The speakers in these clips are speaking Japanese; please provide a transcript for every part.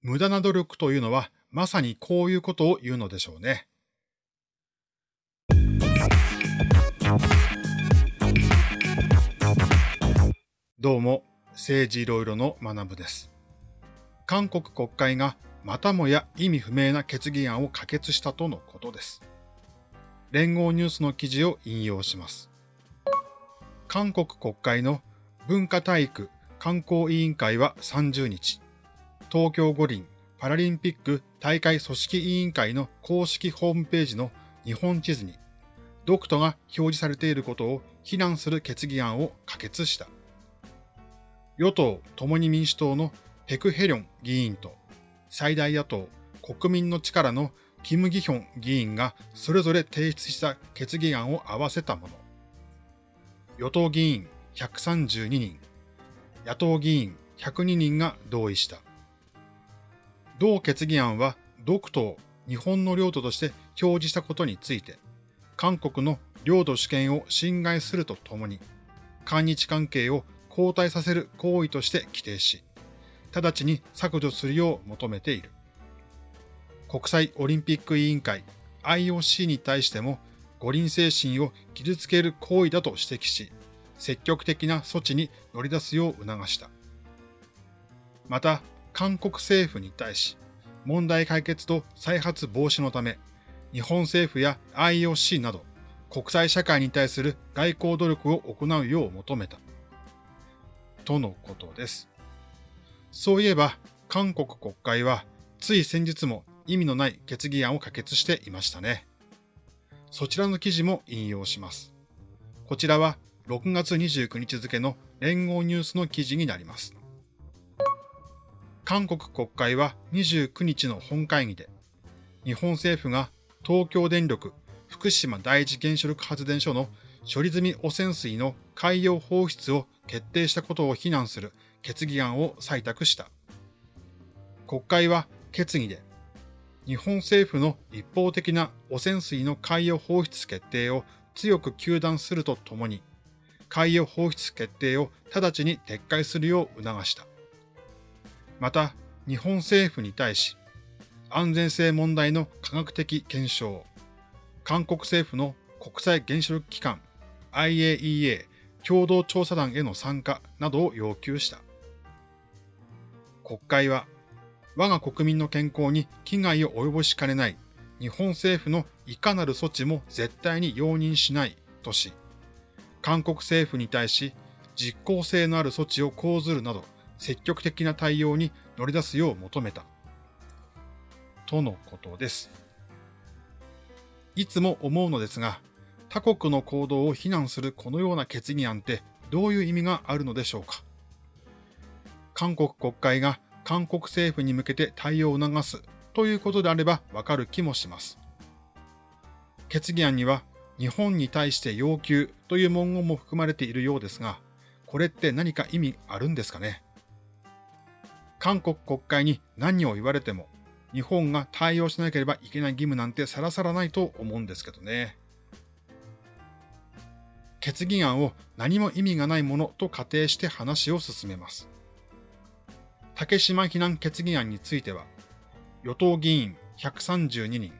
無駄な努力というのはまさにこういうことを言うのでしょうね。どうも、政治いろいろの学部です。韓国国会がまたもや意味不明な決議案を可決したとのことです。連合ニュースの記事を引用します。韓国国会の文化体育観光委員会は30日、東京五輪パラリンピック大会組織委員会の公式ホームページの日本地図に、ドクトが表示されていることを非難する決議案を可決した。与党共に民主党のペク・ヘリョン議員と最大野党国民の力のキム・ギヒョン議員がそれぞれ提出した決議案を合わせたもの。与党議員132人、野党議員102人が同意した。同決議案は、独島、日本の領土として表示したことについて、韓国の領土主権を侵害するとともに、韓日関係を後退させる行為として規定し、直ちに削除するよう求めている。国際オリンピック委員会 IOC に対しても五輪精神を傷つける行為だと指摘し、積極的な措置に乗り出すよう促した。また、韓国政府に対し、問題解決と再発防止のため、日本政府や IOC など国際社会に対する外交努力を行うよう求めた。とのことです。そういえば、韓国国会は、つい先日も意味のない決議案を可決していましたね。そちらの記事も引用します。こちらは6月29日付の連合ニュースの記事になります。韓国国会は29日の本会議で、日本政府が東京電力福島第一原子力発電所の処理済み汚染水の海洋放出を決定したことを非難する決議案を採択した。国会は決議で、日本政府の一方的な汚染水の海洋放出決定を強く糾弾するとともに、海洋放出決定を直ちに撤回するよう促した。また、日本政府に対し、安全性問題の科学的検証、韓国政府の国際原子力機関 IAEA 共同調査団への参加などを要求した。国会は、我が国民の健康に危害を及ぼしかねない日本政府のいかなる措置も絶対に容認しないとし、韓国政府に対し実効性のある措置を講ずるなど積極的な対応に乗り出すよう求めた。とのことです。いつも思うのですが、他国の行動を非難するこのような決議案ってどういう意味があるのでしょうか？韓国国会が韓国政府に向けて対応を促すということであればわかる気もします。決議案には日本に対して要求という文言も含まれているようですが、これって何か意味あるんですかね？韓国国会に何を言われても、日本が対応しなければいけない義務なんてさらさらないと思うんですけどね。決議案を何も意味がないものと仮定して話を進めます。竹島避難決議案については、与党議員132人、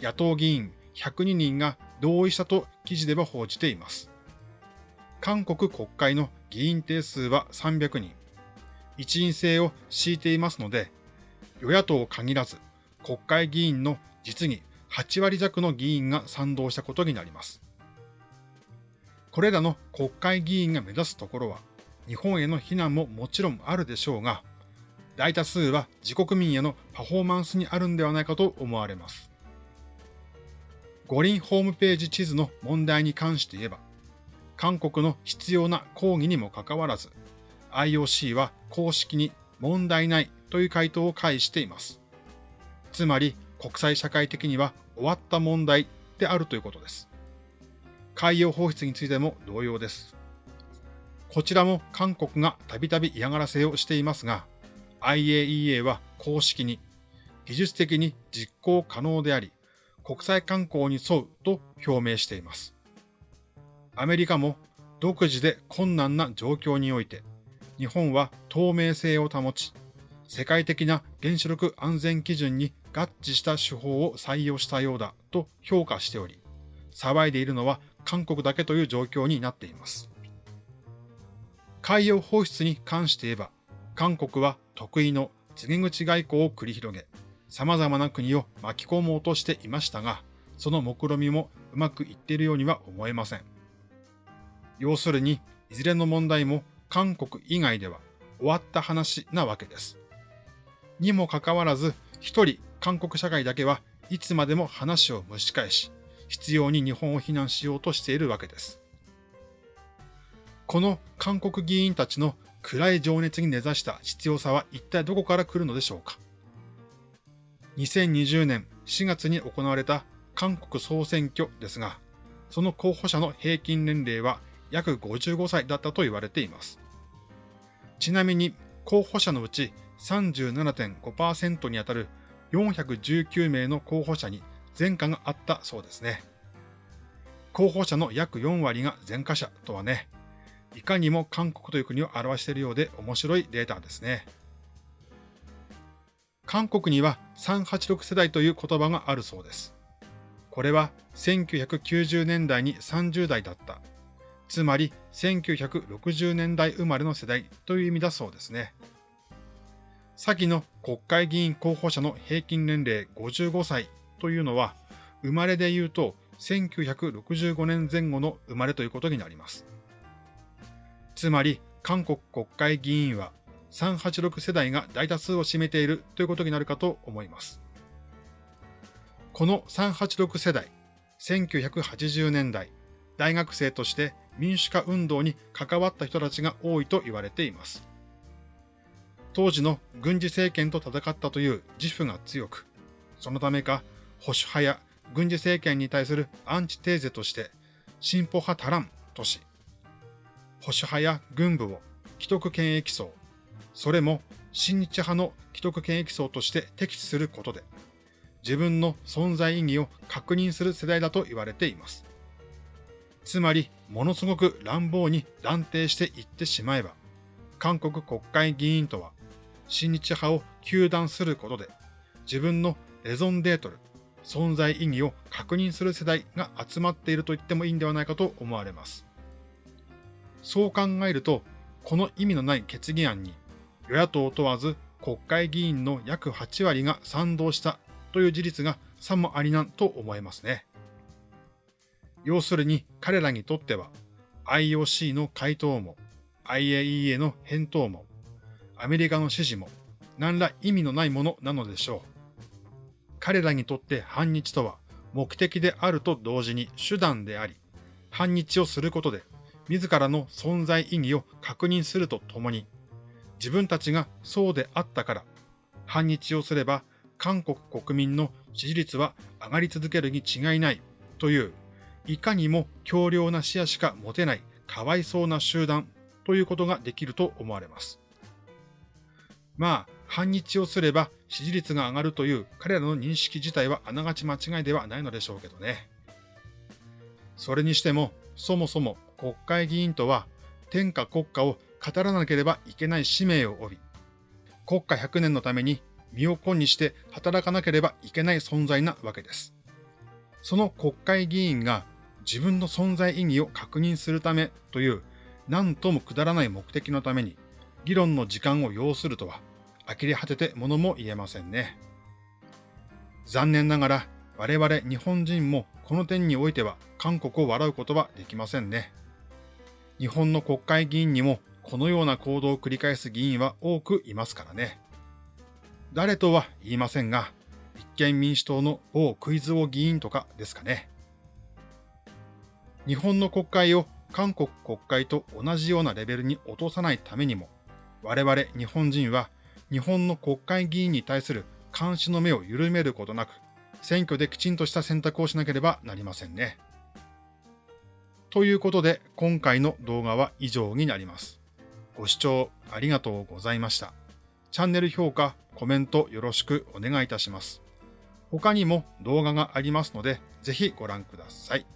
野党議員102人が同意したと記事では報じています。韓国国会の議員定数は300人、一員制を敷いていますので、与野党限らず国会議員の実に8割弱の議員が賛同したことになります。これらの国会議員が目指すところは、日本への非難ももちろんあるでしょうが、大多数は自国民へのパフォーマンスにあるんではないかと思われます。五輪ホームページ地図の問題に関して言えば、韓国の必要な抗議にもかかわらず、IOC は公式に問題ないという回答を返しています。つまり国際社会的には終わった問題であるということです。海洋放出についても同様です。こちらも韓国がたびたび嫌がらせをしていますが、IAEA は公式に技術的に実行可能であり、国際観光に沿うと表明しています。アメリカも独自で困難な状況において、日本は透明性を保ち、世界的な原子力安全基準に合致した手法を採用したようだと評価しており、騒いでいるのは韓国だけという状況になっています。海洋放出に関して言えば、韓国は得意の告げ口外交を繰り広げ、様々な国を巻き込もうとしていましたが、その目論みもうまくいっているようには思えません。要するに、いずれの問題も韓国以外では終わった話なわけです。にもかかわらず、一人韓国社会だけはいつまでも話を蒸し返し、必要に日本を非難しようとしているわけです。この韓国議員たちの暗い情熱に根ざした必要さは一体どこから来るのでしょうか。2020年4月に行われた韓国総選挙ですが、その候補者の平均年齢は約55歳だったと言われています。ちなみに候補者のうち37.5%にあたる419名の候補者に前科があったそうですね。候補者の約4割が前科者とはね、いかにも韓国という国を表しているようで面白いデータですね。韓国には386世代という言葉があるそうです。これは1990年代に30代だった。つまり1960年代生まれの世代という意味だそうですね。先の国会議員候補者の平均年齢55歳というのは、生まれで言うと1965年前後の生まれということになります。つまり、韓国国会議員は386世代が大多数を占めているということになるかと思います。この386世代、1980年代、大学生として民主化運動に関わった人たちが多いと言われています。当時の軍事政権と戦ったという自負が強く、そのためか保守派や軍事政権に対するアンチテーゼとして進歩派足らんとし、保守派や軍部を既得権益層、それも親日派の既得権益層として敵視することで、自分の存在意義を確認する世代だと言われています。つまり、ものすごく乱暴に断定していってしまえば、韓国国会議員とは、親日派を糾弾することで、自分のレゾンデートル、存在意義を確認する世代が集まっていると言ってもいいんではないかと思われます。そう考えると、この意味のない決議案に、与野党問わず国会議員の約8割が賛同したという事実がさもありなんと思えますね。要するに彼らにとっては IOC の回答も IAEA の返答もアメリカの指示も何ら意味のないものなのでしょう。彼らにとって反日とは目的であると同時に手段であり、反日をすることで自らの存在意義を確認するとともに、自分たちがそうであったから、反日をすれば韓国国民の支持率は上がり続けるに違いないという、いかにも強量な視野しか持てないかわいそうな集団ということができると思われます。まあ、反日をすれば支持率が上がるという彼らの認識自体はあながち間違いではないのでしょうけどね。それにしても、そもそも国会議員とは天下国家を語らなければいけない使命を帯び、国家100年のために身を粉にして働かなければいけない存在なわけです。その国会議員が自分の存在意義を確認するためという何ともくだらない目的のために議論の時間を要するとは呆れ果ててものも言えませんね。残念ながら我々日本人もこの点においては韓国を笑うことはできませんね。日本の国会議員にもこのような行動を繰り返す議員は多くいますからね。誰とは言いませんが、立憲民主党の某クイズ王議員とかですかね。日本の国会を韓国国会と同じようなレベルに落とさないためにも、我々日本人は日本の国会議員に対する監視の目を緩めることなく、選挙できちんとした選択をしなければなりませんね。ということで、今回の動画は以上になります。ご視聴ありがとうございました。チャンネル評価、コメントよろしくお願いいたします。他にも動画がありますので、ぜひご覧ください。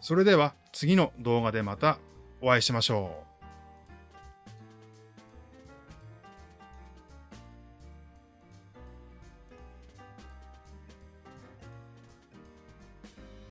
それでは次の動画でまたお会いしましょう。